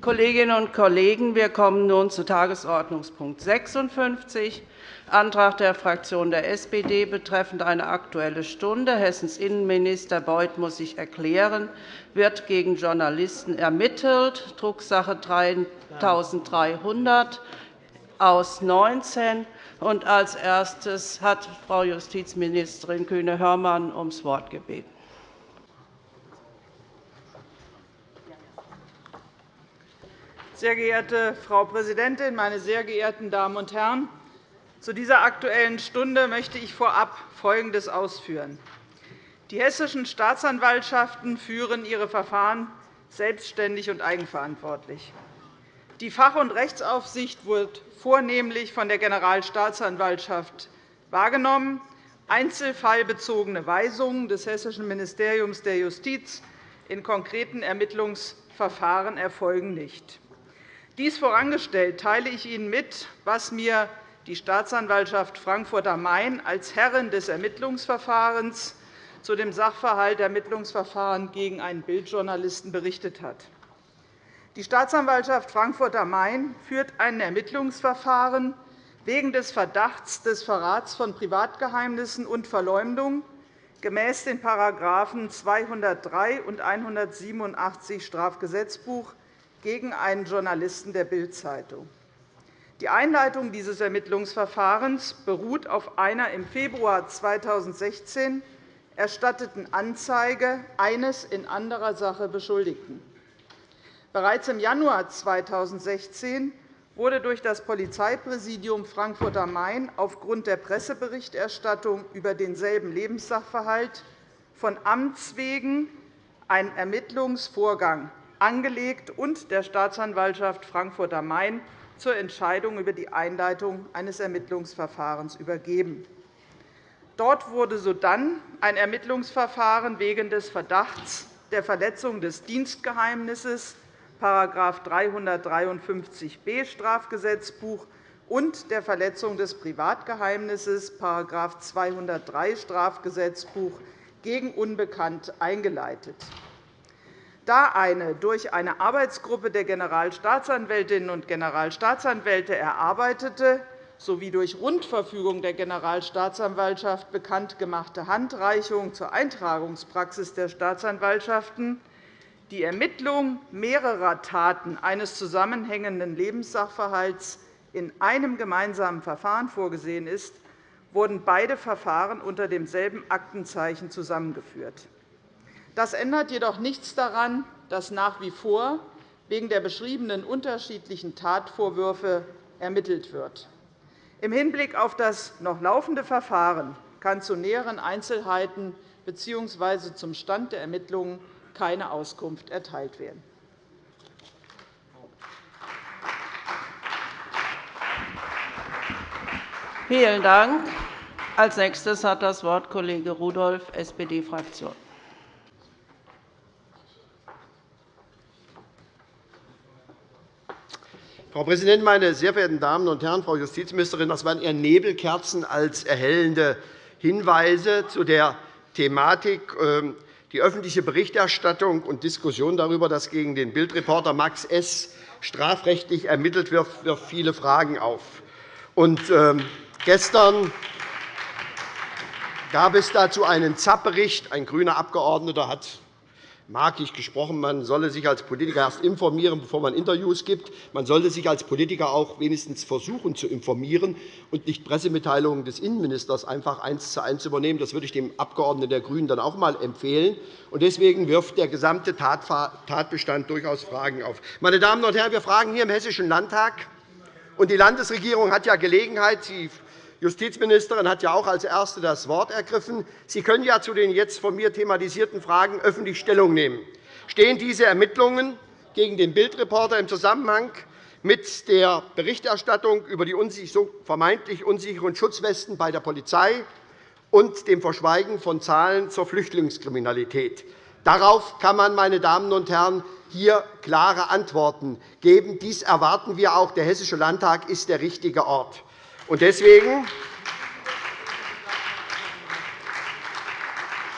Kolleginnen und Kollegen, wir kommen nun zu Tagesordnungspunkt 56, Antrag der Fraktion der SPD betreffend eine Aktuelle Stunde. Hessens Innenminister Beuth muss sich erklären, wird gegen Journalisten ermittelt, Drucksache 3300 aus 19. Und als erstes hat Frau Justizministerin Kühne-Hörmann ums Wort gebeten. Sehr geehrte Frau Präsidentin, meine sehr geehrten Damen und Herren! Zu dieser Aktuellen Stunde möchte ich vorab Folgendes ausführen. Die hessischen Staatsanwaltschaften führen ihre Verfahren selbstständig und eigenverantwortlich. Die Fach- und Rechtsaufsicht wird vornehmlich von der Generalstaatsanwaltschaft wahrgenommen. Einzelfallbezogene Weisungen des Hessischen Ministeriums der Justiz in konkreten Ermittlungsverfahren erfolgen nicht. Dies vorangestellt teile ich Ihnen mit, was mir die Staatsanwaltschaft Frankfurt am Main als Herrin des Ermittlungsverfahrens zu dem Sachverhalt Ermittlungsverfahren gegen einen Bildjournalisten berichtet hat. Die Staatsanwaltschaft Frankfurt am Main führt ein Ermittlungsverfahren wegen des Verdachts des Verrats von Privatgeheimnissen und Verleumdung gemäß den § 203 und 187 Strafgesetzbuch gegen einen Journalisten der Bild-Zeitung. Die Einleitung dieses Ermittlungsverfahrens beruht auf einer im Februar 2016 erstatteten Anzeige eines in anderer Sache Beschuldigten. Bereits im Januar 2016 wurde durch das Polizeipräsidium Frankfurt am Main aufgrund der Presseberichterstattung über denselben Lebenssachverhalt von Amts wegen ein Ermittlungsvorgang angelegt und der Staatsanwaltschaft Frankfurt am Main zur Entscheidung über die Einleitung eines Ermittlungsverfahrens übergeben. Dort wurde sodann ein Ermittlungsverfahren wegen des Verdachts der Verletzung des Dienstgeheimnisses § 353b Strafgesetzbuch und der Verletzung des Privatgeheimnisses § 203 Strafgesetzbuch gegen Unbekannt eingeleitet. Da eine durch eine Arbeitsgruppe der Generalstaatsanwältinnen und Generalstaatsanwälte erarbeitete sowie durch Rundverfügung der Generalstaatsanwaltschaft bekannt gemachte Handreichung zur Eintragungspraxis der Staatsanwaltschaften die Ermittlung mehrerer Taten eines zusammenhängenden Lebenssachverhalts in einem gemeinsamen Verfahren vorgesehen ist, wurden beide Verfahren unter demselben Aktenzeichen zusammengeführt. Das ändert jedoch nichts daran, dass nach wie vor wegen der beschriebenen unterschiedlichen Tatvorwürfe ermittelt wird. Im Hinblick auf das noch laufende Verfahren kann zu näheren Einzelheiten bzw. zum Stand der Ermittlungen keine Auskunft erteilt werden. Vielen Dank. Als nächstes hat das Wort Kollege Rudolph, SPD-Fraktion. Frau Präsidentin, meine sehr verehrten Damen und Herren! Frau Justizministerin, das waren eher Nebelkerzen als erhellende Hinweise zu der Thematik, ähm, die öffentliche Berichterstattung und Diskussion darüber, dass gegen den Bildreporter Max S. strafrechtlich ermittelt wird, wirft viele Fragen auf. Und, ähm, gestern gab es dazu einen ZAP-Bericht. Ein grüner Abgeordneter hat markig gesprochen, man solle sich als Politiker erst informieren, bevor man Interviews gibt. Man sollte sich als Politiker auch wenigstens versuchen zu informieren und nicht Pressemitteilungen des Innenministers einfach eins zu eins übernehmen. Das würde ich dem Abgeordneten der GRÜNEN dann auch einmal empfehlen. Deswegen wirft der gesamte Tatbestand durchaus Fragen auf. Meine Damen und Herren, wir fragen hier im Hessischen Landtag, und die Landesregierung hat ja Gelegenheit, Sie Justizministerin hat ja auch als Erste das Wort ergriffen. Sie können ja zu den jetzt von mir thematisierten Fragen öffentlich Stellung nehmen. Stehen diese Ermittlungen gegen den Bildreporter im Zusammenhang mit der Berichterstattung über die vermeintlich unsicheren Schutzwesten bei der Polizei und dem Verschweigen von Zahlen zur Flüchtlingskriminalität? Darauf kann man, meine Damen und Herren, hier klare Antworten geben. Dies erwarten wir auch. Der Hessische Landtag ist der richtige Ort. Und deswegen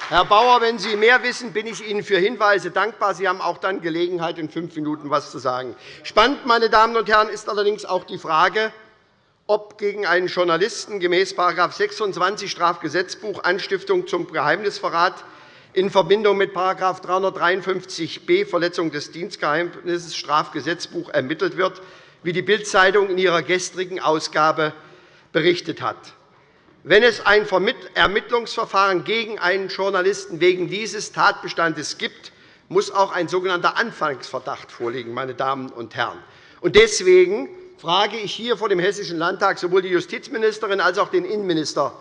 Herr Bauer, wenn Sie mehr wissen, bin ich Ihnen für Hinweise dankbar. Sie haben auch dann Gelegenheit, in fünf Minuten etwas zu sagen. Spannend, meine Damen und Herren, ist allerdings auch die Frage, ob gegen einen Journalisten gemäß § 26 Strafgesetzbuch Anstiftung zum Geheimnisverrat in Verbindung mit § 353b Verletzung des Dienstgeheimnisses Strafgesetzbuch ermittelt wird, wie die Bild-Zeitung in ihrer gestrigen Ausgabe berichtet hat. Wenn es ein Ermittlungsverfahren gegen einen Journalisten wegen dieses Tatbestandes gibt, muss auch ein sogenannter Anfangsverdacht vorliegen. Meine Damen und Herren. Deswegen frage ich hier vor dem Hessischen Landtag sowohl die Justizministerin als auch den Innenminister,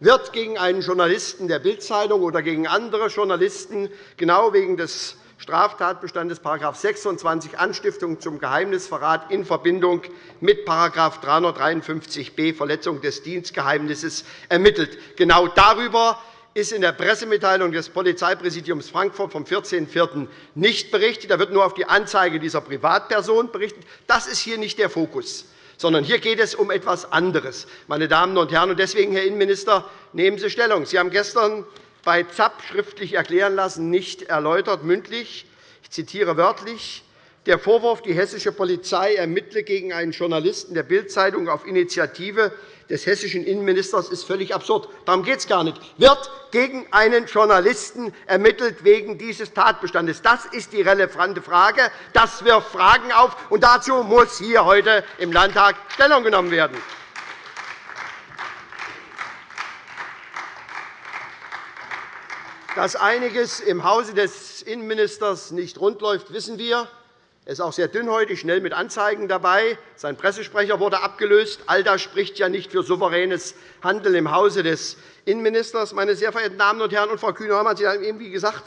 wird gegen einen Journalisten der Bild-Zeitung oder gegen andere Journalisten genau wegen des Straftatbestandes § 26 Anstiftung zum Geheimnisverrat in Verbindung mit § 353b Verletzung des Dienstgeheimnisses ermittelt. Genau darüber ist in der Pressemitteilung des Polizeipräsidiums Frankfurt vom 14.04. nicht berichtet. Da wird nur auf die Anzeige dieser Privatperson berichtet. Das ist hier nicht der Fokus sondern hier geht es um etwas anderes. Meine Damen und Herren. Deswegen, Herr Innenminister, nehmen Sie Stellung. Sie haben gestern bei ZAP schriftlich erklären lassen, nicht erläutert mündlich. Ich zitiere wörtlich. Der Vorwurf, die hessische Polizei ermittle gegen einen Journalisten der Bild-Zeitung auf Initiative des hessischen Innenministers, ist völlig absurd. Darum geht es gar nicht. Wird gegen einen Journalisten ermittelt wegen dieses Tatbestandes? Das ist die relevante Frage. Das wirft Fragen auf, und dazu muss hier heute im Landtag Stellung genommen werden. Dass einiges im Hause des Innenministers nicht rund läuft, wissen wir. Er ist auch sehr dünnhäutig, schnell mit Anzeigen dabei. Sein Pressesprecher wurde abgelöst. All das spricht ja nicht für souveränes Handeln im Hause des Innenministers. Meine sehr verehrten Damen und Herren, und Frau Kühne-Hörmann, Sie haben eben gesagt,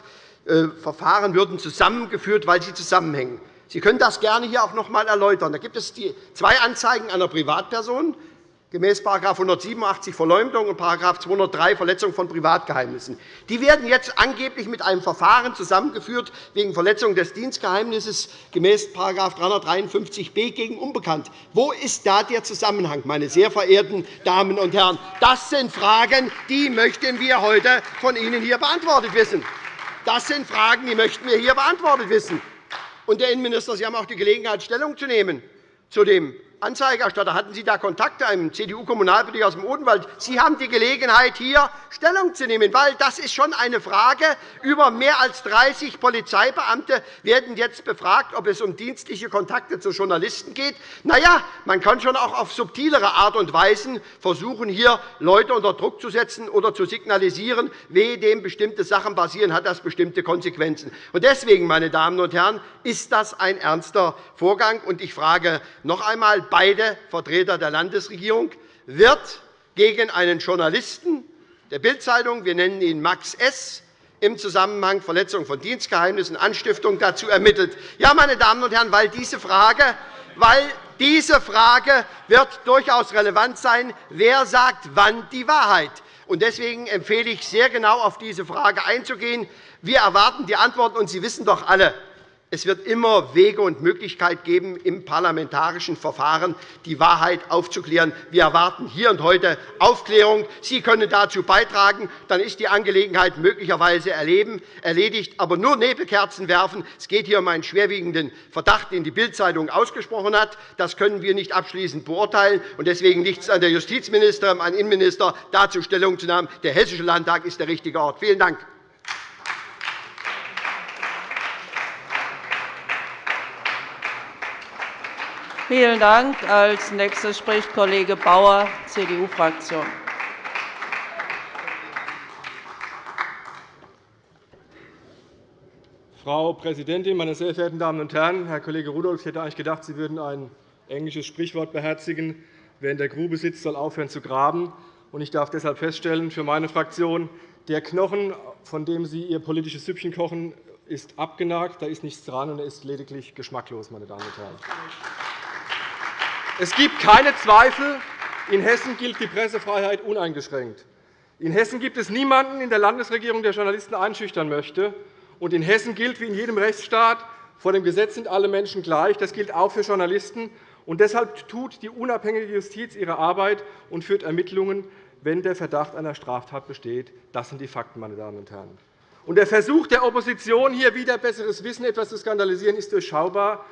äh, Verfahren würden zusammengeführt, weil sie zusammenhängen. Sie können das gerne hier auch noch einmal erläutern. Da gibt es zwei Anzeigen einer Privatperson gemäß § 187 Verleumdung und § 203 Verletzung von Privatgeheimnissen. Die werden jetzt angeblich mit einem Verfahren zusammengeführt wegen Verletzung des Dienstgeheimnisses gemäß § 353b gegen Unbekannt. Wo ist da der Zusammenhang, meine sehr verehrten Damen und Herren? Das sind Fragen, die möchten wir heute von Ihnen hier beantwortet wissen. Das sind Fragen, die möchten wir hier beantwortet wissen. Und, Herr Innenminister, Sie haben auch die Gelegenheit, Stellung zu nehmen zu dem Anzeigerstatter. Hatten Sie da Kontakt zu einem CDU-Kommunalpolitiker aus dem Odenwald? Sie haben die Gelegenheit, hier Stellung zu nehmen, weil das ist schon eine Frage. Über mehr als 30 Polizeibeamte werden jetzt befragt, ob es um dienstliche Kontakte zu Journalisten geht. Na ja, man kann schon auch auf subtilere Art und Weise versuchen, hier Leute unter Druck zu setzen oder zu signalisieren, wehe dem bestimmte Sachen basieren, hat das bestimmte Konsequenzen. Deswegen, meine Damen und Herren, ist das ein ernster Vorgang. Ich frage noch einmal, beide Vertreter der Landesregierung, wird gegen einen Journalisten der Bild-Zeitung, wir nennen ihn Max S., im Zusammenhang Verletzung von Dienstgeheimnissen Anstiftung dazu ermittelt. Ja, meine Damen und Herren, weil diese Frage, weil diese Frage wird durchaus relevant sein, wer sagt wann die Wahrheit. Deswegen empfehle ich, sehr genau auf diese Frage einzugehen. Wir erwarten die Antworten, und Sie wissen doch alle, es wird immer Wege und Möglichkeiten geben, im parlamentarischen Verfahren die Wahrheit aufzuklären. Wir erwarten hier und heute Aufklärung. Sie können dazu beitragen. Dann ist die Angelegenheit möglicherweise erledigt. Aber nur Nebelkerzen werfen. Es geht hier um einen schwerwiegenden Verdacht, den die Bild-Zeitung ausgesprochen hat. Das können wir nicht abschließend beurteilen. Deswegen liegt es an der Justizministerin, an den Innenminister, dazu Stellung zu nehmen. Der Hessische Landtag ist der richtige Ort. Vielen Dank. Vielen Dank. Als nächster spricht Kollege Bauer, CDU-Fraktion. Frau Präsidentin, meine sehr verehrten Damen und Herren! Herr Kollege Rudolph, ich hätte eigentlich gedacht, Sie würden ein englisches Sprichwort beherzigen. Wer in der Grube sitzt, soll aufhören zu graben. Ich darf deshalb feststellen, für meine Fraktion, der Knochen, von dem Sie Ihr politisches Süppchen kochen, ist abgenagt. Da ist nichts dran, und er ist lediglich geschmacklos. Meine Damen und Herren. Es gibt keine Zweifel, in Hessen gilt die Pressefreiheit uneingeschränkt. In Hessen gibt es niemanden in der Landesregierung, der Journalisten einschüchtern möchte. Und in Hessen gilt, wie in jedem Rechtsstaat, vor dem Gesetz sind alle Menschen gleich. Das gilt auch für Journalisten. Und deshalb tut die unabhängige Justiz ihre Arbeit und führt Ermittlungen wenn der Verdacht einer Straftat besteht. Das sind die Fakten, meine Damen und Herren. Und der Versuch der Opposition, hier wieder besseres Wissen etwas zu skandalisieren, ist durchschaubar.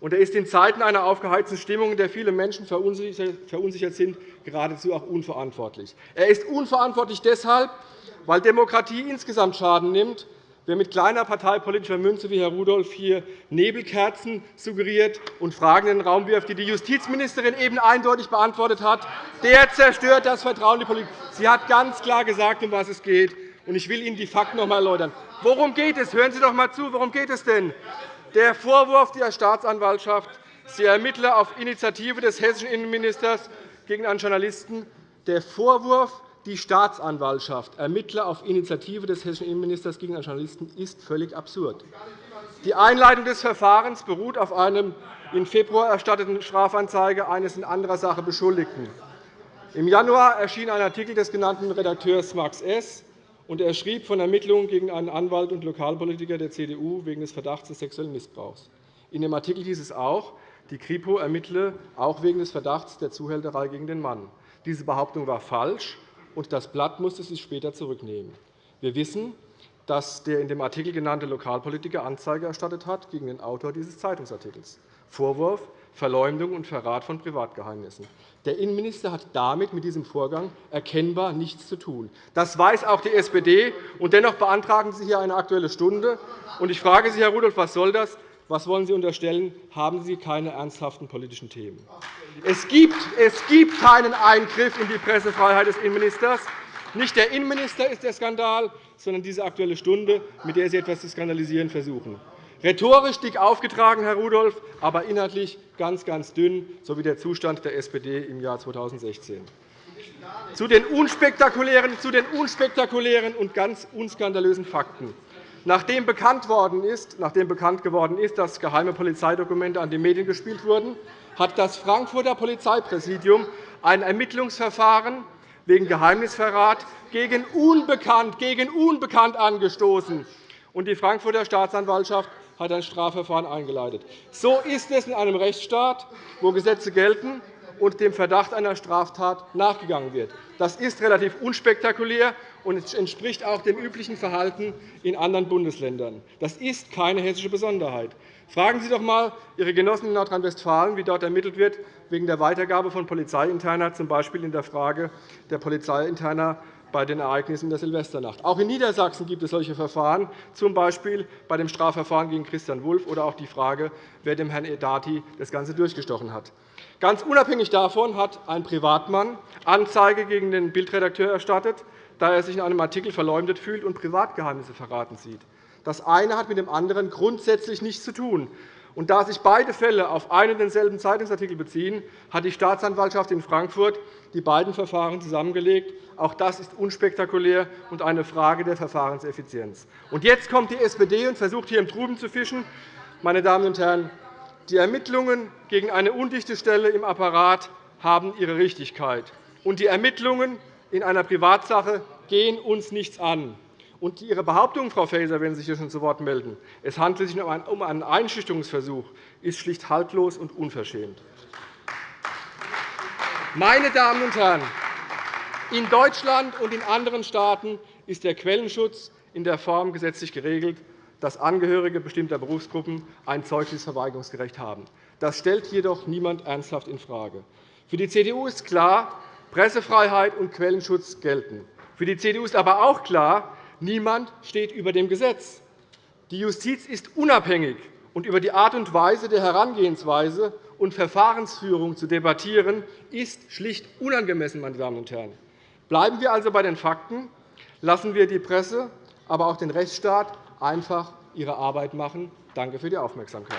Und er ist in Zeiten einer aufgeheizten Stimmung, in der viele Menschen verunsichert sind, geradezu auch unverantwortlich. Er ist unverantwortlich deshalb, weil Demokratie insgesamt Schaden nimmt Wer mit kleiner parteipolitischer Münze wie Herr Rudolph hier Nebelkerzen suggeriert und Fragen in den Raum wirft, die die Justizministerin eben eindeutig beantwortet hat, der zerstört das Vertrauen in die Politik. Sie hat ganz klar gesagt, um was es geht. Ich will Ihnen die Fakten noch einmal erläutern. Worum geht es? Hören Sie doch einmal zu. Worum geht es denn? Der Vorwurf der Staatsanwaltschaft, sie ermittle auf Initiative des hessischen Innenministers gegen einen Journalisten. Der Vorwurf, die Staatsanwaltschaft ermittle auf Initiative des hessischen Innenministers gegen einen Journalisten, ist völlig absurd. Die Einleitung des Verfahrens beruht auf einem im Februar erstatteten Strafanzeige eines in anderer Sache Beschuldigten. Im Januar erschien ein Artikel des genannten Redakteurs Max S. und Er schrieb von Ermittlungen gegen einen Anwalt und Lokalpolitiker der CDU wegen des Verdachts des sexuellen Missbrauchs. In dem Artikel hieß es auch, die KRIPO ermittle auch wegen des Verdachts der Zuhälterei gegen den Mann. Diese Behauptung war falsch und das Blatt musste sich später zurücknehmen. Wir wissen, dass der in dem Artikel genannte Lokalpolitiker Anzeige erstattet hat gegen den Autor dieses Zeitungsartikels. Vorwurf Verleumdung und Verrat von Privatgeheimnissen. Der Innenminister hat damit mit diesem Vorgang erkennbar nichts zu tun. Das weiß auch die SPD. Und dennoch beantragen Sie hier eine Aktuelle Stunde. Ich frage Sie, Herr Rudolph, was soll das? Was wollen Sie unterstellen? Haben Sie keine ernsthaften politischen Themen? Es gibt, es gibt keinen Eingriff in die Pressefreiheit des Innenministers. Nicht der Innenminister ist der Skandal, sondern diese Aktuelle Stunde, mit der Sie etwas zu skandalisieren versuchen. Rhetorisch dick aufgetragen, Herr Rudolph, aber inhaltlich ganz, ganz dünn, so wie der Zustand der SPD im Jahr 2016. Zu den unspektakulären, zu den unspektakulären und ganz unskandalösen Fakten. Nachdem bekannt, worden ist, nachdem bekannt geworden ist, dass geheime Polizeidokumente an die Medien gespielt wurden, hat das Frankfurter Polizeipräsidium ein Ermittlungsverfahren wegen Geheimnisverrat gegen Unbekannt, gegen Unbekannt angestoßen. Die Frankfurter Staatsanwaltschaft hat ein Strafverfahren eingeleitet. So ist es in einem Rechtsstaat, wo Gesetze gelten und dem Verdacht einer Straftat nachgegangen wird. Das ist relativ unspektakulär und entspricht auch dem üblichen Verhalten in anderen Bundesländern. Das ist keine hessische Besonderheit. Fragen Sie doch einmal Ihre Genossen in Nordrhein-Westfalen, wie dort ermittelt wird wegen der Weitergabe von Polizeiinterner, z. B. in der Frage der Polizeiinterner bei den Ereignissen der Silvesternacht. Auch in Niedersachsen gibt es solche Verfahren, z. B. bei dem Strafverfahren gegen Christian Wulff oder auch die Frage, wer dem Herrn Edati das Ganze durchgestochen hat. Ganz unabhängig davon hat ein Privatmann Anzeige gegen den Bildredakteur erstattet da er sich in einem Artikel verleumdet fühlt und Privatgeheimnisse verraten sieht. Das eine hat mit dem anderen grundsätzlich nichts zu tun. Und da sich beide Fälle auf einen und denselben Zeitungsartikel beziehen, hat die Staatsanwaltschaft in Frankfurt die beiden Verfahren zusammengelegt. Auch das ist unspektakulär und eine Frage der Verfahrenseffizienz. Und jetzt kommt die SPD und versucht, hier im Truben zu fischen. Meine Damen und Herren, die Ermittlungen gegen eine undichte Stelle im Apparat haben ihre Richtigkeit. Und die Ermittlungen in einer Privatsache gehen uns nichts an. Und Ihre Behauptung, Frau Faeser, wenn Sie sich hier schon zu Wort melden, es handelt sich um einen Einschüchterungsversuch, ist schlicht haltlos und unverschämt. Meine Damen und Herren, in Deutschland und in anderen Staaten ist der Quellenschutz in der Form gesetzlich geregelt, dass Angehörige bestimmter Berufsgruppen ein Zeugnisverweigerungsrecht haben. Das stellt jedoch niemand ernsthaft infrage. Für die CDU ist klar, Pressefreiheit und Quellenschutz gelten. Für die CDU ist aber auch klar, niemand steht über dem Gesetz. Die Justiz ist unabhängig, und über die Art und Weise der Herangehensweise und Verfahrensführung zu debattieren, ist schlicht unangemessen. Meine Damen und Herren. Bleiben wir also bei den Fakten. Lassen wir die Presse, aber auch den Rechtsstaat einfach ihre Arbeit machen. Danke für die Aufmerksamkeit.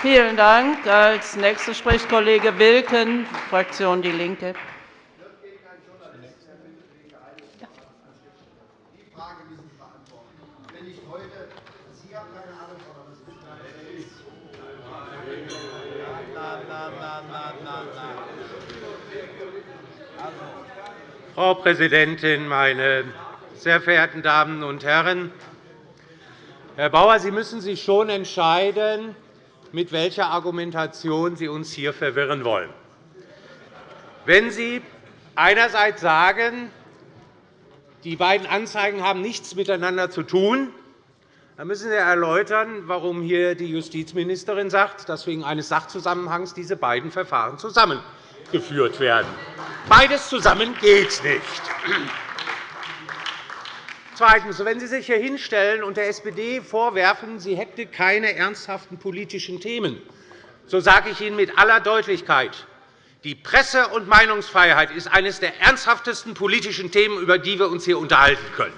Vielen Dank. Als nächster spricht Kollege Wilken, Fraktion DIE LINKE. Frau Präsidentin, meine sehr verehrten Damen und Herren! Herr Bauer, Sie müssen sich schon entscheiden, mit welcher Argumentation Sie uns hier verwirren wollen. Wenn Sie einerseits sagen, die beiden Anzeigen haben nichts miteinander zu tun, dann müssen Sie erläutern, warum hier die Justizministerin sagt, dass wegen eines Sachzusammenhangs diese beiden Verfahren zusammengeführt werden. Beides zusammen geht nicht. Zweitens. Wenn Sie sich hier hinstellen und der SPD vorwerfen, sie hätte keine ernsthaften politischen Themen, so sage ich Ihnen mit aller Deutlichkeit, die Presse- und Meinungsfreiheit ist eines der ernsthaftesten politischen Themen, über die wir uns hier unterhalten können.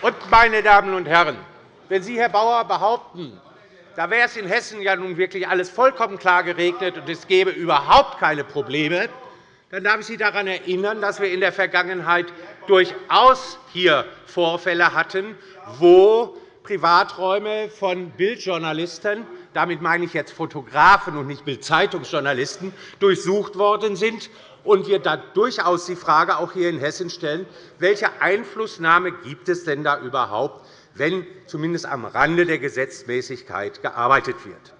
Und, meine Damen und Herren, wenn Sie, Herr Bauer, behaupten, da wäre es in Hessen ja nun wirklich alles vollkommen klar geregnet und es gäbe überhaupt keine Probleme, dann darf ich Sie daran erinnern, dass wir in der Vergangenheit durchaus hier Vorfälle hatten, wo Privaträume von Bildjournalisten damit meine ich jetzt Fotografen und nicht Bildzeitungsjournalisten durchsucht worden sind und wir da durchaus die Frage auch hier in Hessen stellen, welche Einflussnahme gibt es denn da überhaupt, wenn zumindest am Rande der Gesetzmäßigkeit gearbeitet wird.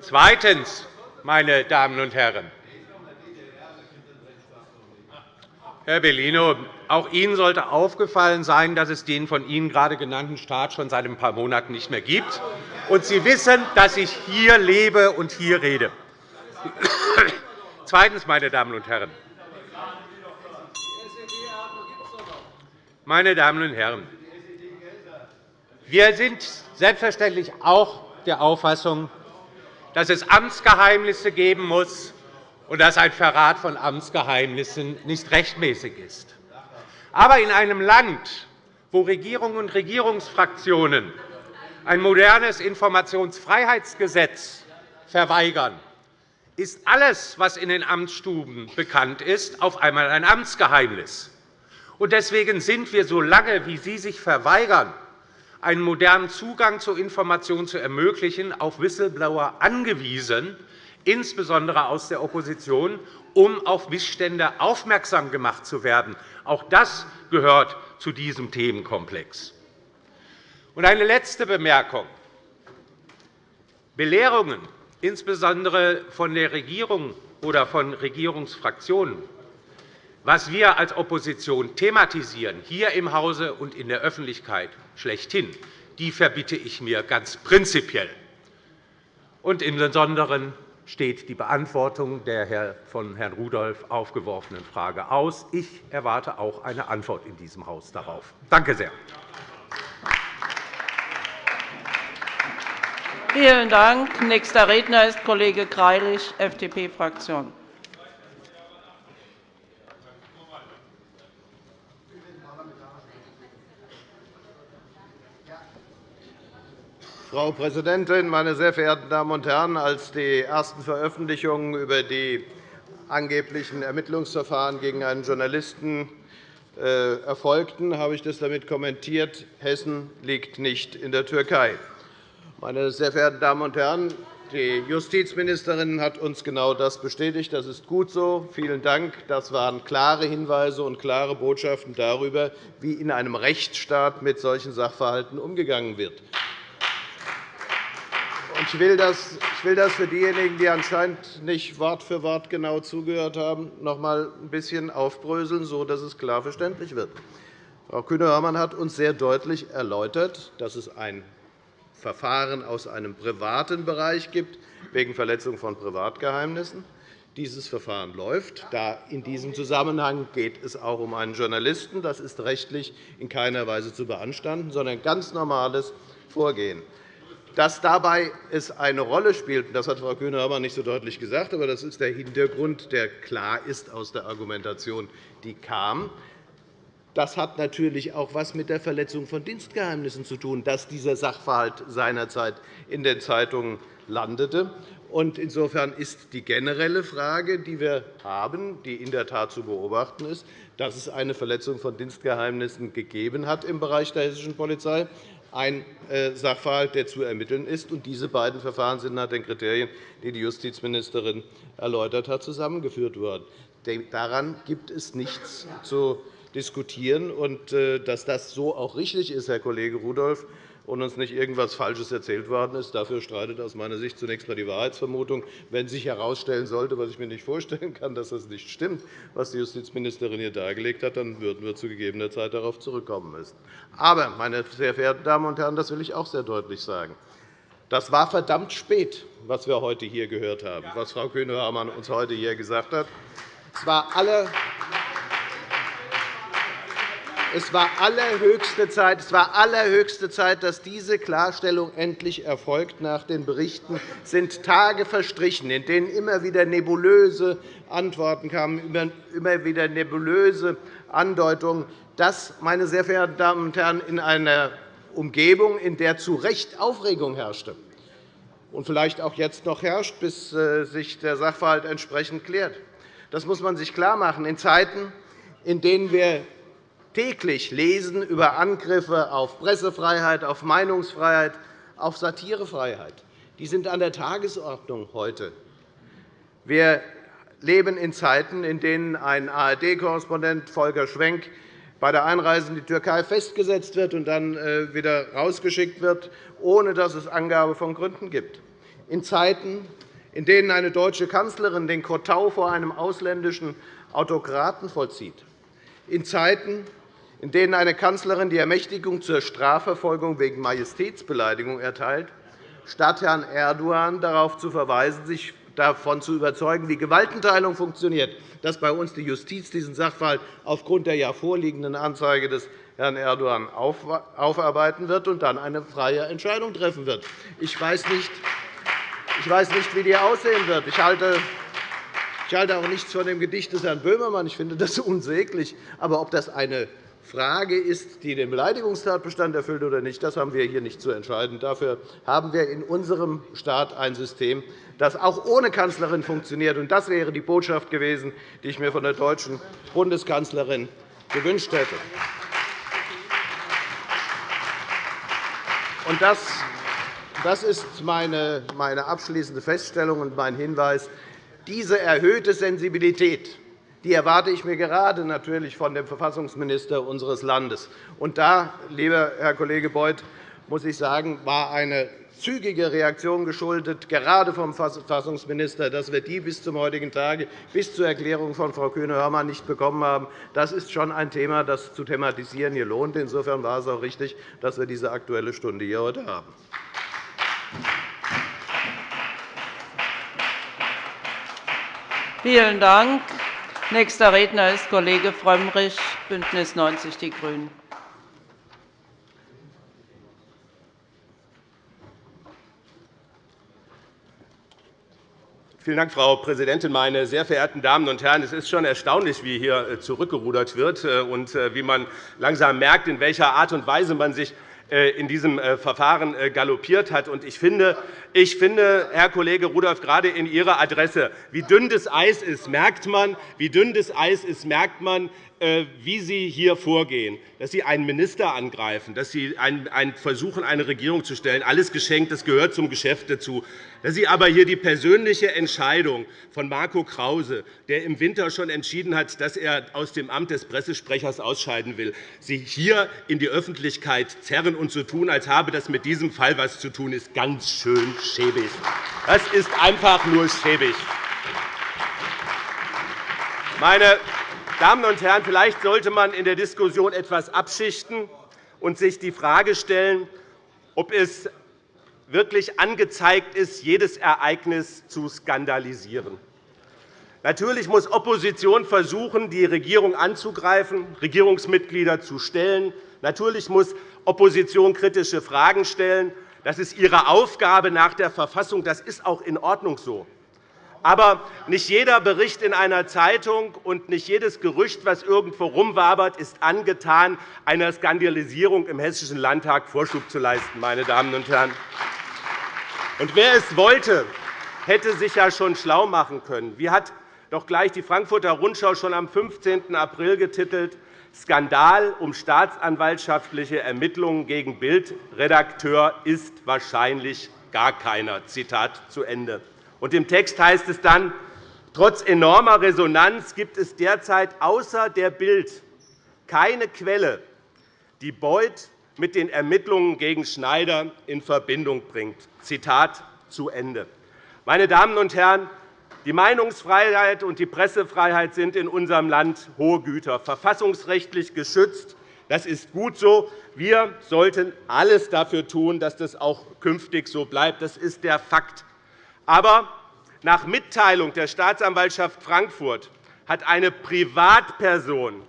Zweitens, meine Damen und Herren, Herr Bellino, auch Ihnen sollte aufgefallen sein, dass es den von Ihnen gerade genannten Staat schon seit ein paar Monaten nicht mehr gibt. Und Sie wissen, dass ich hier lebe und hier rede. Zweitens, meine Damen und Herren, meine Damen und Herren, wir sind selbstverständlich auch der Auffassung, dass es Amtsgeheimnisse geben muss und dass ein Verrat von Amtsgeheimnissen nicht rechtmäßig ist. Aber in einem Land, wo Regierung und Regierungsfraktionen ein modernes Informationsfreiheitsgesetz verweigern, ist alles, was in den Amtsstuben bekannt ist, auf einmal ein Amtsgeheimnis. Deswegen sind wir, solange wie Sie sich verweigern, einen modernen Zugang zu Informationen zu ermöglichen, auf Whistleblower angewiesen, insbesondere aus der Opposition, um auf Missstände aufmerksam gemacht zu werden. Auch das gehört zu diesem Themenkomplex. eine letzte Bemerkung. Belehrungen insbesondere von der Regierung oder von Regierungsfraktionen, was wir als Opposition thematisieren, hier im Hause und in der Öffentlichkeit schlechthin, die verbitte ich mir ganz prinzipiell. Und im Besonderen steht die Beantwortung der von Herrn Rudolph aufgeworfenen Frage aus. Ich erwarte auch eine Antwort in diesem Haus darauf. Danke sehr. Vielen Dank. Nächster Redner ist Kollege Greilich, FDP-Fraktion. Frau Präsidentin, meine sehr verehrten Damen und Herren! Als die ersten Veröffentlichungen über die angeblichen Ermittlungsverfahren gegen einen Journalisten äh, erfolgten, habe ich das damit kommentiert, Hessen liegt nicht in der Türkei. Meine sehr verehrten Damen und Herren, die Justizministerin hat uns genau das bestätigt. Das ist gut so. Vielen Dank. Das waren klare Hinweise und klare Botschaften darüber, wie in einem Rechtsstaat mit solchen Sachverhalten umgegangen wird. Ich will das für diejenigen, die anscheinend nicht Wort für Wort genau zugehört haben, noch einmal ein bisschen aufbröseln, sodass es klar verständlich wird. Frau Kühne-Hörmann hat uns sehr deutlich erläutert, dass es ein Verfahren aus einem privaten Bereich gibt, wegen Verletzung von Privatgeheimnissen. Dieses Verfahren läuft. In diesem Zusammenhang geht es auch um einen Journalisten. Das ist rechtlich in keiner Weise zu beanstanden, sondern ein ganz normales Vorgehen. Dass dabei es eine Rolle spielt, das hat Frau Kühne-Hörmann nicht so deutlich gesagt, aber das ist der Hintergrund, der klar ist aus der Argumentation, die kam. Das hat natürlich auch etwas mit der Verletzung von Dienstgeheimnissen zu tun, dass dieser Sachverhalt seinerzeit in den Zeitungen landete. Insofern ist die generelle Frage, die wir haben, die in der Tat zu beobachten ist, dass es eine Verletzung von Dienstgeheimnissen gegeben hat im Bereich der hessischen Polizei, ein äh, Sachverhalt, der zu ermitteln ist. Diese beiden Verfahren sind nach den Kriterien, die die Justizministerin erläutert hat, zusammengeführt worden. Daran gibt es nichts zu diskutieren. Und äh, dass das so auch richtig ist, Herr Kollege Rudolph, und uns nicht irgendetwas Falsches erzählt worden ist. Dafür streitet aus meiner Sicht zunächst einmal die Wahrheitsvermutung. Wenn sich herausstellen sollte, was ich mir nicht vorstellen kann, dass das nicht stimmt, was die Justizministerin hier dargelegt hat, dann würden wir zu gegebener Zeit darauf zurückkommen müssen. Aber, meine sehr verehrten Damen und Herren, das will ich auch sehr deutlich sagen. Das war verdammt spät, was wir heute hier gehört haben, was Frau Kühne-Hörmann uns heute hier gesagt hat. Es war alle es war allerhöchste Zeit, es war allerhöchste Zeit, dass diese Klarstellung endlich erfolgt. Nach den Berichten sind Tage verstrichen, in denen immer wieder nebulöse Antworten kamen, immer wieder nebulöse Andeutungen. Das, meine sehr verehrten Damen und Herren, in einer Umgebung, in der zu Recht Aufregung herrschte und vielleicht auch jetzt noch herrscht, bis äh, sich der Sachverhalt entsprechend klärt. Das muss man sich klarmachen. In Zeiten, in denen wir täglich lesen über Angriffe auf Pressefreiheit, auf Meinungsfreiheit, auf Satirefreiheit. Die sind an der Tagesordnung heute. Wir leben in Zeiten, in denen ein ARD-Korrespondent Volker Schwenk bei der Einreise in die Türkei festgesetzt wird und dann äh, wieder rausgeschickt wird, ohne dass es Angabe von Gründen gibt. In Zeiten, in denen eine deutsche Kanzlerin den Kotau vor einem ausländischen Autokraten vollzieht. In Zeiten, in denen eine Kanzlerin die Ermächtigung zur Strafverfolgung wegen Majestätsbeleidigung erteilt, statt Herrn Erdogan darauf zu verweisen, sich davon zu überzeugen, wie Gewaltenteilung funktioniert, dass bei uns die Justiz diesen Sachverhalt aufgrund der ja vorliegenden Anzeige des Herrn Erdogan aufarbeiten wird und dann eine freie Entscheidung treffen wird. Ich weiß nicht, ich weiß nicht wie die aussehen wird. Ich halte ich halte auch nichts von dem Gedicht des Herrn Böhmermann. Ich finde das unsäglich. Aber ob das eine Frage ist, die den Beleidigungstatbestand erfüllt oder nicht, das haben wir hier nicht zu entscheiden. Dafür haben wir in unserem Staat ein System, das auch ohne Kanzlerin funktioniert. Das wäre die Botschaft gewesen, die ich mir von der deutschen Bundeskanzlerin gewünscht hätte. Das ist meine abschließende Feststellung und mein Hinweis. Diese erhöhte Sensibilität die erwarte ich mir gerade natürlich von dem Verfassungsminister unseres Landes. Und da, lieber Herr Kollege Beuth, muss ich sagen, war eine zügige Reaktion geschuldet, gerade vom Verfassungsminister, dass wir die bis zum heutigen Tage, bis zur Erklärung von Frau Kühne-Hörmann nicht bekommen haben. Das ist schon ein Thema, das zu thematisieren hier lohnt. Insofern war es auch richtig, dass wir diese Aktuelle Stunde hier heute haben. Vielen Dank. Nächster Redner ist Kollege Frömmrich, BÜNDNIS 90 die GRÜNEN. Vielen Dank, Frau Präsidentin, meine sehr verehrten Damen und Herren! Es ist schon erstaunlich, wie hier äh, zurückgerudert wird äh, und äh, wie man langsam merkt, in welcher Art und Weise man sich in diesem Verfahren galoppiert hat. Ich finde, ich finde, Herr Kollege Rudolph, gerade in Ihrer Adresse, wie dünn das Eis ist, merkt man, wie dünn das Eis ist, merkt man, äh, wie Sie hier vorgehen, dass Sie einen Minister angreifen, dass Sie versuchen, eine Regierung zu stellen. Alles geschenkt, das gehört zum Geschäft dazu. Dass Sie aber hier die persönliche Entscheidung von Marco Krause, der im Winter schon entschieden hat, dass er aus dem Amt des Pressesprechers ausscheiden will, Sie hier in die Öffentlichkeit zerren und so tun, als habe das mit diesem Fall etwas zu tun, ist ganz schön schäbig. Das ist einfach nur schäbig. Meine Damen und Herren, vielleicht sollte man in der Diskussion etwas abschichten und sich die Frage stellen, ob es wirklich angezeigt ist, jedes Ereignis zu skandalisieren. Natürlich muss Opposition versuchen, die Regierung anzugreifen, Regierungsmitglieder zu stellen. Natürlich muss Opposition kritische Fragen stellen. Das ist ihre Aufgabe nach der Verfassung. Das ist auch in Ordnung so. Aber nicht jeder Bericht in einer Zeitung und nicht jedes Gerücht, das irgendwo rumwabert, ist angetan, einer Skandalisierung im Hessischen Landtag Vorschub zu leisten. Meine Damen und Herren. Und wer es wollte, hätte sich ja schon schlau machen können. Wie hat doch gleich die Frankfurter Rundschau schon am 15. April getitelt, Skandal um staatsanwaltschaftliche Ermittlungen gegen Bildredakteur ist wahrscheinlich gar keiner. Zitat zu Ende. Und Im Text heißt es dann, trotz enormer Resonanz gibt es derzeit außer der Bild keine Quelle, die Beuth mit den Ermittlungen gegen Schneider in Verbindung bringt. Zitat zu Ende. Meine Damen und Herren, die Meinungsfreiheit und die Pressefreiheit sind in unserem Land hohe Güter, verfassungsrechtlich geschützt. Das ist gut so. Wir sollten alles dafür tun, dass das auch künftig so bleibt. Das ist der Fakt. Aber nach Mitteilung der Staatsanwaltschaft Frankfurt hat eine Privatperson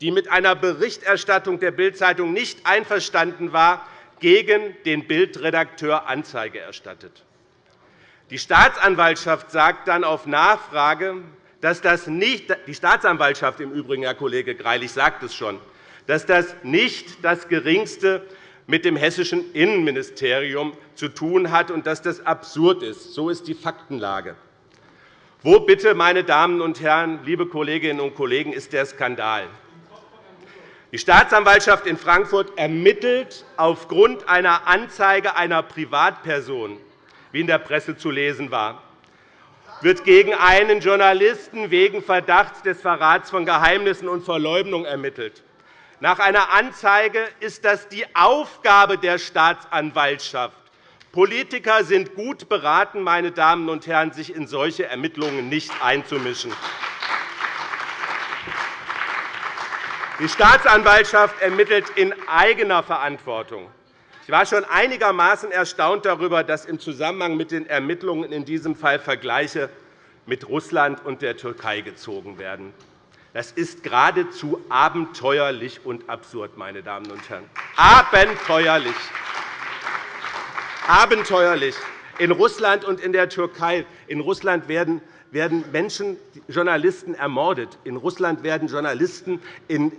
die mit einer Berichterstattung der Bild-Zeitung nicht einverstanden war, gegen den Bildredakteur Anzeige erstattet. Die Staatsanwaltschaft sagt dann auf Nachfrage, dass das nicht, die Staatsanwaltschaft im Übrigen, Herr Kollege Greilich, sagt es schon, dass das nicht das Geringste mit dem hessischen Innenministerium zu tun hat und dass das absurd ist. So ist die Faktenlage. Wo bitte, meine Damen und Herren, liebe Kolleginnen und Kollegen, ist der Skandal? Die Staatsanwaltschaft in Frankfurt ermittelt aufgrund einer Anzeige einer Privatperson, wie in der Presse zu lesen war, wird gegen einen Journalisten wegen Verdachts des Verrats von Geheimnissen und Verleumdung ermittelt. Nach einer Anzeige ist das die Aufgabe der Staatsanwaltschaft. Politiker sind gut beraten, meine Damen und Herren, sich in solche Ermittlungen nicht einzumischen. Die Staatsanwaltschaft ermittelt in eigener Verantwortung. Ich war schon einigermaßen erstaunt darüber, dass im Zusammenhang mit den Ermittlungen in diesem Fall Vergleiche mit Russland und der Türkei gezogen werden. Das ist geradezu abenteuerlich und absurd, meine Damen und Herren. Abenteuerlich. Abenteuerlich. In Russland und in der Türkei in Russland werden werden Menschen, Journalisten ermordet. In Russland werden Journalisten in,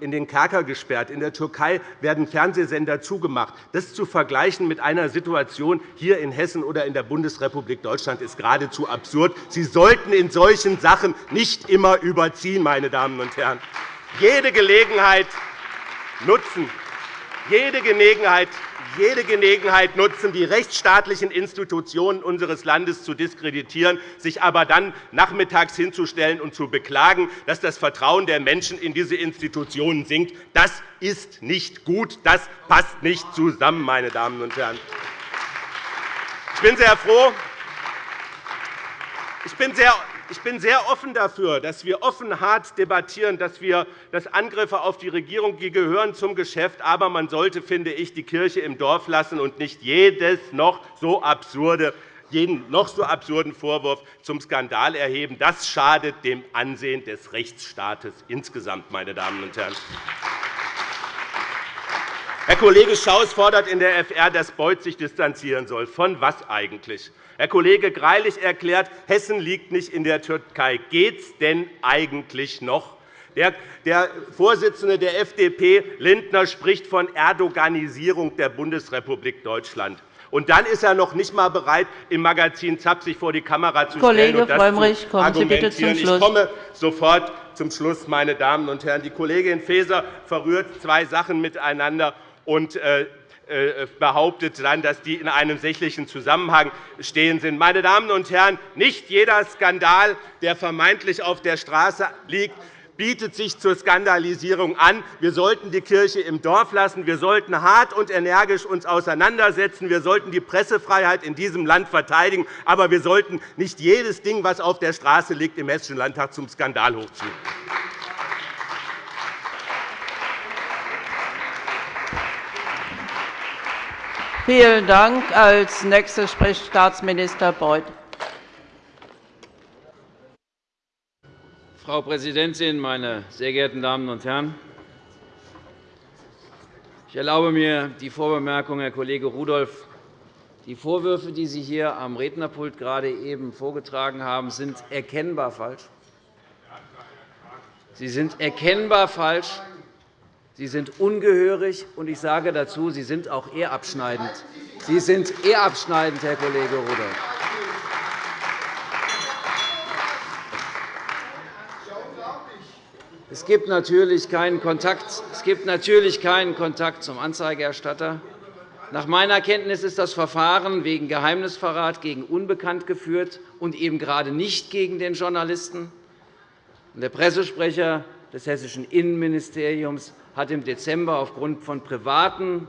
den Kerker gesperrt. In der Türkei werden Fernsehsender zugemacht. Das zu vergleichen mit einer Situation hier in Hessen oder in der Bundesrepublik Deutschland ist geradezu absurd. Sie sollten in solchen Sachen nicht immer überziehen, meine Damen und Herren. Jede Gelegenheit nutzen, jede Gelegenheit jede Gelegenheit nutzen, die rechtsstaatlichen Institutionen unseres Landes zu diskreditieren, sich aber dann nachmittags hinzustellen und zu beklagen, dass das Vertrauen der Menschen in diese Institutionen sinkt. Das ist nicht gut. Das passt nicht zusammen, meine Damen und Herren. Ich bin sehr froh, ich bin sehr ich bin sehr offen dafür, dass wir offen hart debattieren, dass wir dass Angriffe auf die Regierung die gehören zum Geschäft. Aber man sollte, finde ich, die Kirche im Dorf lassen und nicht jedes noch so absurde jeden noch so absurden Vorwurf zum Skandal erheben. Das schadet dem Ansehen des Rechtsstaates insgesamt. Meine Damen und Herren. Herr Kollege Schaus fordert in der FR, dass Beuth sich distanzieren soll. Von was eigentlich? Herr Kollege Greilich erklärt, Hessen liegt nicht in der Türkei. Geht es denn eigentlich noch? Der Vorsitzende der FDP, Lindner, spricht von Erdoganisierung der Bundesrepublik Deutschland. Und dann ist er noch nicht einmal bereit, im Magazin ZAP sich vor die Kamera zu stellen und das Frömmrich, kommen Sie bitte zum Schluss. Ich komme sofort zum Schluss, meine Damen und Herren. Die Kollegin Faeser verrührt zwei Sachen miteinander und äh, äh, behauptet dann, dass die in einem sächlichen Zusammenhang stehen sind. Meine Damen und Herren, nicht jeder Skandal, der vermeintlich auf der Straße liegt, bietet sich zur Skandalisierung an. Wir sollten die Kirche im Dorf lassen. Wir sollten hart und energisch uns auseinandersetzen. Wir sollten die Pressefreiheit in diesem Land verteidigen. Aber wir sollten nicht jedes Ding, das auf der Straße liegt, im Hessischen Landtag zum Skandal hochziehen. Vielen Dank. Als Nächster spricht Staatsminister Beuth. Frau Präsidentin, meine sehr geehrten Damen und Herren! Ich erlaube mir die Vorbemerkung, Herr Kollege Rudolph. Die Vorwürfe, die Sie hier am Rednerpult gerade eben vorgetragen haben, sind erkennbar falsch. Sie sind erkennbar falsch. Sie sind ungehörig, und ich sage dazu, Sie sind auch ehrabschneidend. Sie sind ehrabschneidend, Herr Kollege Rudolph. Es gibt natürlich keinen Kontakt, es gibt natürlich keinen Kontakt zum Anzeigerstatter. Nach meiner Kenntnis ist das Verfahren wegen Geheimnisverrat gegen Unbekannt geführt und eben gerade nicht gegen den Journalisten. Der Pressesprecher des hessischen Innenministeriums hat im Dezember aufgrund von privaten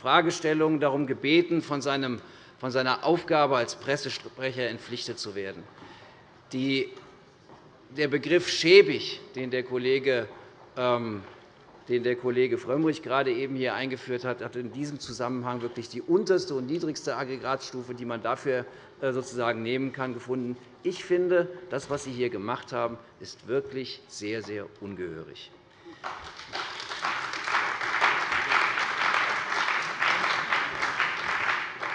Fragestellungen darum gebeten, von seiner Aufgabe als Pressesprecher entpflichtet zu werden. Der Begriff schäbig, den der Kollege ähm, den der Kollege Frömmrich gerade eben hier eingeführt hat, hat in diesem Zusammenhang wirklich die unterste und niedrigste Aggregatstufe, die man dafür äh, sozusagen nehmen kann, gefunden. Ich finde, das, was Sie hier gemacht haben, ist wirklich sehr, sehr ungehörig.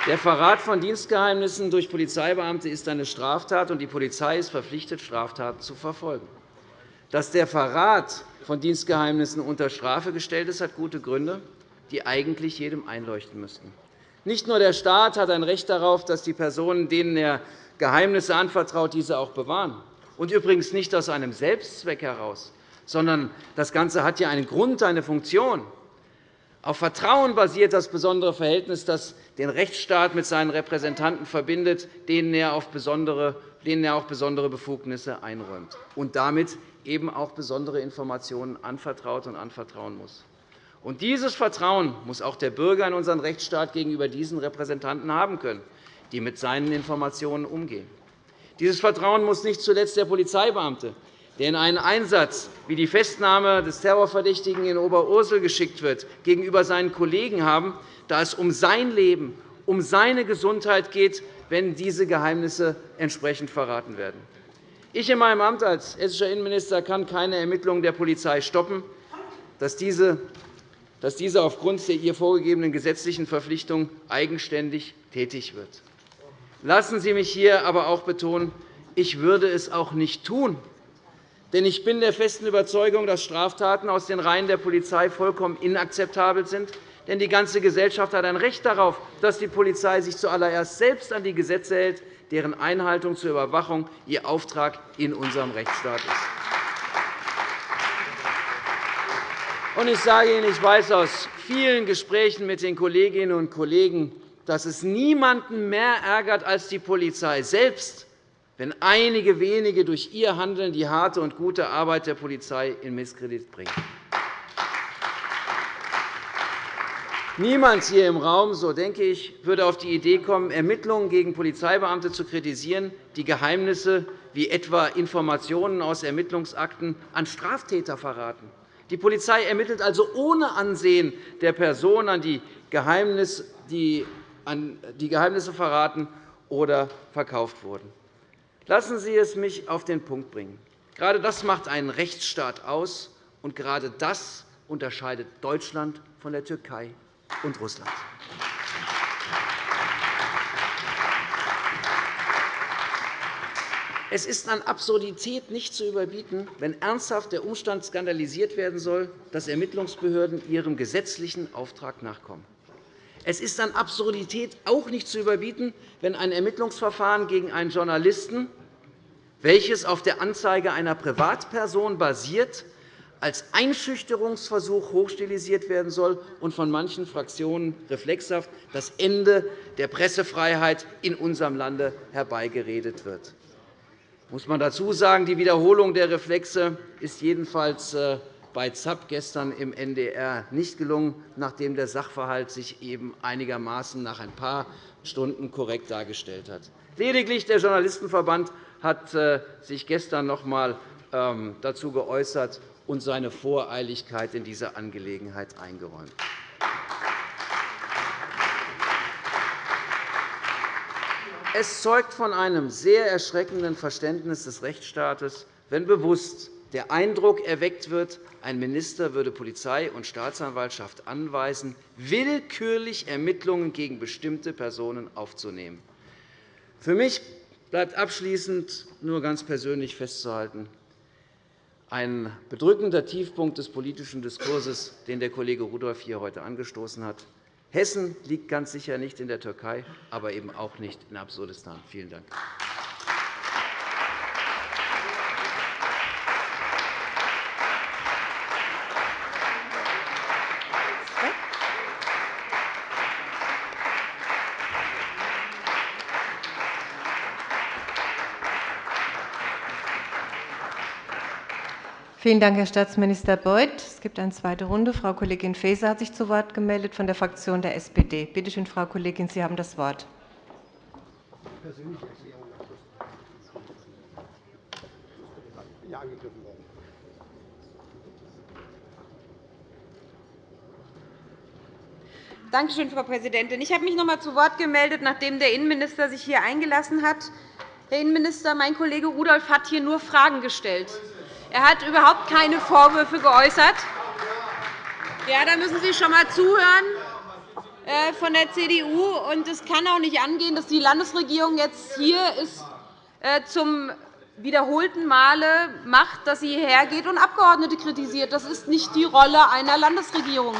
Der Verrat von Dienstgeheimnissen durch Polizeibeamte ist eine Straftat, und die Polizei ist verpflichtet, Straftaten zu verfolgen. Dass der Verrat von Dienstgeheimnissen unter Strafe gestellt ist, hat gute Gründe, die eigentlich jedem einleuchten müssten. Nicht nur der Staat hat ein Recht darauf, dass die Personen, denen er Geheimnisse anvertraut, diese auch bewahren. Und übrigens nicht aus einem Selbstzweck heraus, sondern das Ganze hat ja einen Grund, eine Funktion. Auf Vertrauen basiert das besondere Verhältnis, das den Rechtsstaat mit seinen Repräsentanten verbindet, denen er, auch besondere Befugnisse einräumt und damit eben auch besondere Informationen anvertraut und anvertrauen muss. Und dieses Vertrauen muss auch der Bürger in unseren Rechtsstaat gegenüber diesen Repräsentanten haben können, die mit seinen Informationen umgehen. Dieses Vertrauen muss nicht zuletzt der Polizeibeamte, der in einen Einsatz wie die Festnahme des Terrorverdächtigen in Oberursel geschickt wird, gegenüber seinen Kollegen haben, da es um sein Leben, um seine Gesundheit geht, wenn diese Geheimnisse entsprechend verraten werden. Ich in meinem Amt als hessischer Innenminister kann keine Ermittlungen der Polizei stoppen, dass diese dass diese aufgrund der ihr vorgegebenen gesetzlichen Verpflichtung eigenständig tätig wird. Lassen Sie mich hier aber auch betonen, ich würde es auch nicht tun. Denn ich bin der festen Überzeugung, dass Straftaten aus den Reihen der Polizei vollkommen inakzeptabel sind. Denn die ganze Gesellschaft hat ein Recht darauf, dass die Polizei sich zuallererst selbst an die Gesetze hält, deren Einhaltung zur Überwachung ihr Auftrag in unserem Rechtsstaat ist. Ich sage Ihnen, ich weiß aus vielen Gesprächen mit den Kolleginnen und Kollegen, dass es niemanden mehr ärgert als die Polizei selbst, wenn einige wenige durch ihr Handeln die harte und gute Arbeit der Polizei in Misskredit bringen. Niemand hier im Raum, so denke ich, würde auf die Idee kommen, Ermittlungen gegen Polizeibeamte zu kritisieren, die Geheimnisse wie etwa Informationen aus Ermittlungsakten an Straftäter verraten. Die Polizei ermittelt also ohne Ansehen der Person, an die Geheimnisse verraten oder verkauft wurden. Lassen Sie es mich auf den Punkt bringen. Gerade das macht einen Rechtsstaat aus, und gerade das unterscheidet Deutschland von der Türkei und Russland. Es ist an Absurdität nicht zu überbieten, wenn ernsthaft der Umstand skandalisiert werden soll, dass Ermittlungsbehörden ihrem gesetzlichen Auftrag nachkommen. Es ist an Absurdität auch nicht zu überbieten, wenn ein Ermittlungsverfahren gegen einen Journalisten, welches auf der Anzeige einer Privatperson basiert, als Einschüchterungsversuch hochstilisiert werden soll und von manchen Fraktionen reflexhaft das Ende der Pressefreiheit in unserem Lande herbeigeredet wird. Muss man dazu sagen, die Wiederholung der Reflexe ist jedenfalls äh, bei ZAP gestern im NDR nicht gelungen, nachdem der Sachverhalt sich eben einigermaßen nach ein paar Stunden korrekt dargestellt hat. Lediglich der Journalistenverband hat äh, sich gestern noch einmal ähm, dazu geäußert und seine Voreiligkeit in dieser Angelegenheit eingeräumt. Es zeugt von einem sehr erschreckenden Verständnis des Rechtsstaates, wenn bewusst der Eindruck erweckt wird, ein Minister würde Polizei und Staatsanwaltschaft anweisen, willkürlich Ermittlungen gegen bestimmte Personen aufzunehmen. Für mich bleibt abschließend nur ganz persönlich festzuhalten, ein bedrückender Tiefpunkt des politischen Diskurses, den der Kollege Rudolph hier heute angestoßen hat. Hessen liegt ganz sicher nicht in der Türkei, aber eben auch nicht in Absurdistan. Vielen Dank. Vielen Dank, Herr Staatsminister Beuth. Es gibt eine zweite Runde. Frau Kollegin Faeser hat sich zu Wort gemeldet von der Fraktion der SPD. Bitte schön, Frau Kollegin, Sie haben das Wort. Danke schön, Frau Präsidentin. Ich habe mich noch einmal zu Wort gemeldet, nachdem der Innenminister sich hier eingelassen hat. Herr Innenminister, mein Kollege Rudolph hat hier nur Fragen gestellt. Er hat überhaupt keine Vorwürfe geäußert. Ja, da müssen Sie schon einmal zuhören äh, von der CDU. Und es kann auch nicht angehen, dass die Landesregierung jetzt hier ist, äh, zum wiederholten Male macht, dass sie hergeht und Abgeordnete kritisiert. Das ist nicht die Rolle einer Landesregierung.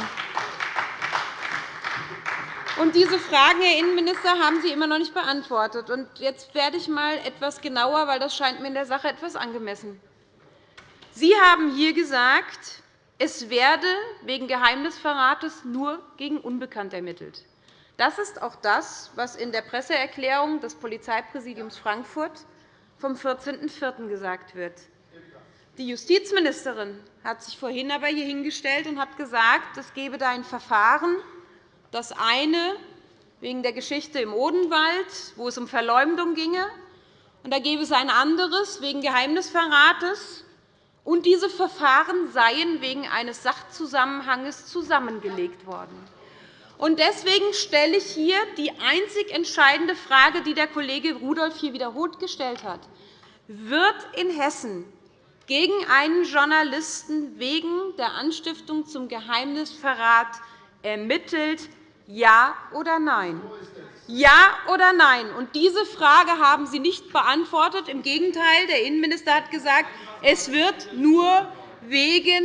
Und diese Fragen, Herr Innenminister, haben Sie immer noch nicht beantwortet. Und jetzt werde ich einmal etwas genauer, weil das scheint mir in der Sache etwas angemessen. Sie haben hier gesagt, es werde wegen Geheimnisverrates nur gegen Unbekannt ermittelt. Das ist auch das, was in der Presseerklärung des Polizeipräsidiums Frankfurt vom 14.04. gesagt wird. Die Justizministerin hat sich vorhin aber hier hingestellt und hat gesagt, es gebe da ein Verfahren, das eine wegen der Geschichte im Odenwald, wo es um Verleumdung ginge, und da gäbe es ein anderes wegen Geheimnisverrates. Und diese Verfahren seien wegen eines Sachzusammenhangs zusammengelegt worden. Deswegen stelle ich hier die einzig entscheidende Frage, die der Kollege Rudolph hier wiederholt gestellt hat. Wird in Hessen gegen einen Journalisten wegen der Anstiftung zum Geheimnisverrat ermittelt, ja oder nein? Ja oder nein? Und diese Frage haben Sie nicht beantwortet. Im Gegenteil, der Innenminister hat gesagt, es wird nur wegen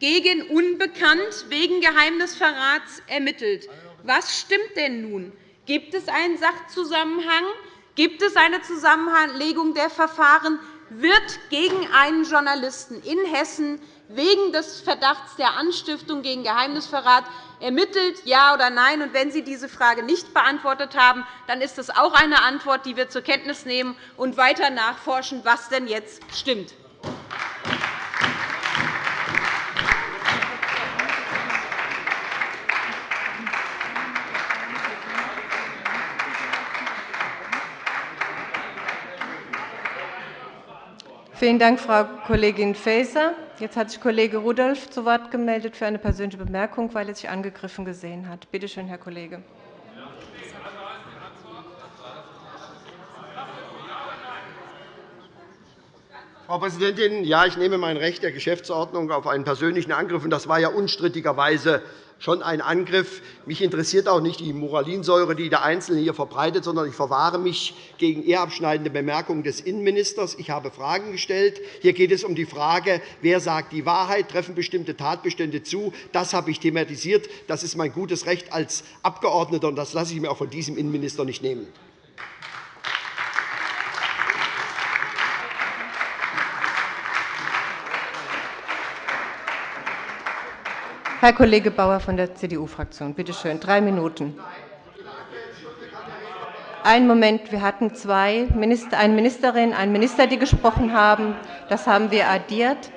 gegen Unbekannt wegen Geheimnisverrats ermittelt. Was stimmt denn nun? Gibt es einen Sachzusammenhang? Gibt es eine Zusammenlegung der Verfahren? Wird gegen einen Journalisten in Hessen wegen des Verdachts der Anstiftung gegen Geheimnisverrat ermittelt, ja oder nein? Und wenn Sie diese Frage nicht beantwortet haben, dann ist das auch eine Antwort, die wir zur Kenntnis nehmen und weiter nachforschen, was denn jetzt stimmt. Vielen Dank, Frau Kollegin Faeser. Jetzt hat sich Kollege Rudolph zu Wort gemeldet für eine persönliche Bemerkung, weil er sich angegriffen gesehen hat. Bitte schön, Herr Kollege. Frau Präsidentin, ja, ich nehme mein Recht der Geschäftsordnung auf einen persönlichen Angriff. Das war ja unstrittigerweise schon ein Angriff. Mich interessiert auch nicht die Moralinsäure, die der Einzelne hier verbreitet, sondern ich verwahre mich gegen ehrabschneidende Bemerkungen des Innenministers. Ich habe Fragen gestellt. Hier geht es um die Frage, wer sagt die Wahrheit, treffen bestimmte Tatbestände zu. Das habe ich thematisiert. Das ist mein gutes Recht als Abgeordneter, und das lasse ich mir auch von diesem Innenminister nicht nehmen. Herr Kollege Bauer von der CDU-Fraktion, bitte schön, drei Minuten. Einen Moment, wir hatten zwei Minister, eine Ministerin, einen Minister, die gesprochen haben. Das haben wir addiert.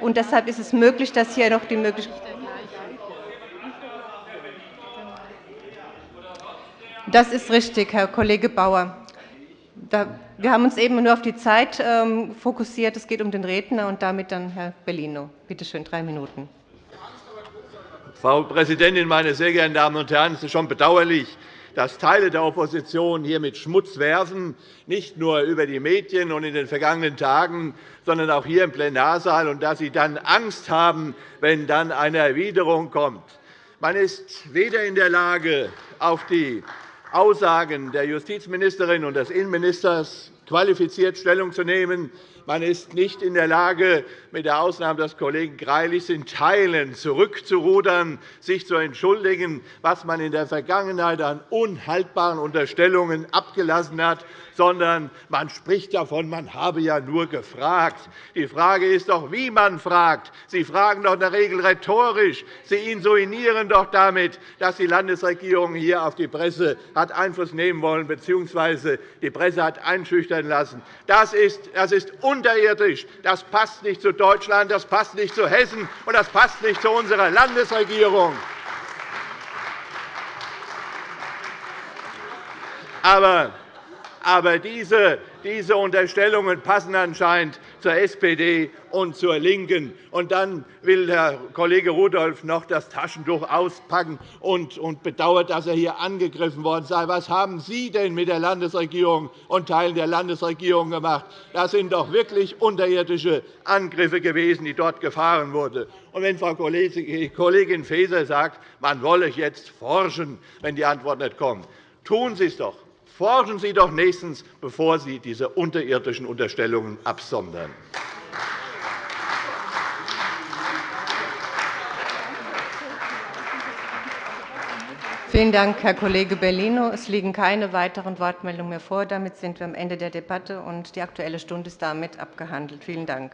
Und deshalb ist es möglich, dass hier noch die Möglichkeit Das ist richtig, Herr Kollege Bauer. Wir haben uns eben nur auf die Zeit ähm, fokussiert. Es geht um den Redner und damit dann Herr Bellino. Bitte schön, drei Minuten. Frau Präsidentin, meine sehr geehrten Damen und Herren! Es ist schon bedauerlich, dass Teile der Opposition hier mit Schmutz werfen, nicht nur über die Medien und in den vergangenen Tagen, sondern auch hier im Plenarsaal, und dass sie dann Angst haben, wenn dann eine Erwiderung kommt. Man ist weder in der Lage, auf die Aussagen der Justizministerin und des Innenministers qualifiziert Stellung zu nehmen, man ist nicht in der Lage, mit der Ausnahme des Kollegen Greilich in Teilen zurückzurudern, sich zu entschuldigen, was man in der Vergangenheit an unhaltbaren Unterstellungen abgelassen hat, sondern man spricht davon, man habe ja nur gefragt. Die Frage ist doch, wie man fragt. Sie fragen doch in der Regel rhetorisch. Sie insinuieren doch damit, dass die Landesregierung hier auf die Presse hat Einfluss nehmen wollen, bzw. die Presse hat einschüchtern einschüchtern lassen. Das ist, das ist unterirdisch. Das passt nicht zu Deutschland, das passt nicht zu Hessen, und das passt nicht zu unserer Landesregierung. Aber aber diese, diese Unterstellungen passen anscheinend zur SPD und zur LINKEN. Und dann will Herr Kollege Rudolph noch das Taschentuch auspacken und, und bedauert, dass er hier angegriffen worden sei. Was haben Sie denn mit der Landesregierung und Teilen der Landesregierung gemacht? Das sind doch wirklich unterirdische Angriffe gewesen, die dort gefahren wurden. Und wenn Frau Kollegin Faeser sagt, man wolle jetzt forschen, wenn die Antwort nicht kommt, tun Sie es doch. Forschen Sie doch nächstens, bevor Sie diese unterirdischen Unterstellungen absondern. Vielen Dank, Herr Kollege Bellino. Es liegen keine weiteren Wortmeldungen mehr vor. Damit sind wir am Ende der Debatte, und die Aktuelle Stunde ist damit abgehandelt. Vielen Dank.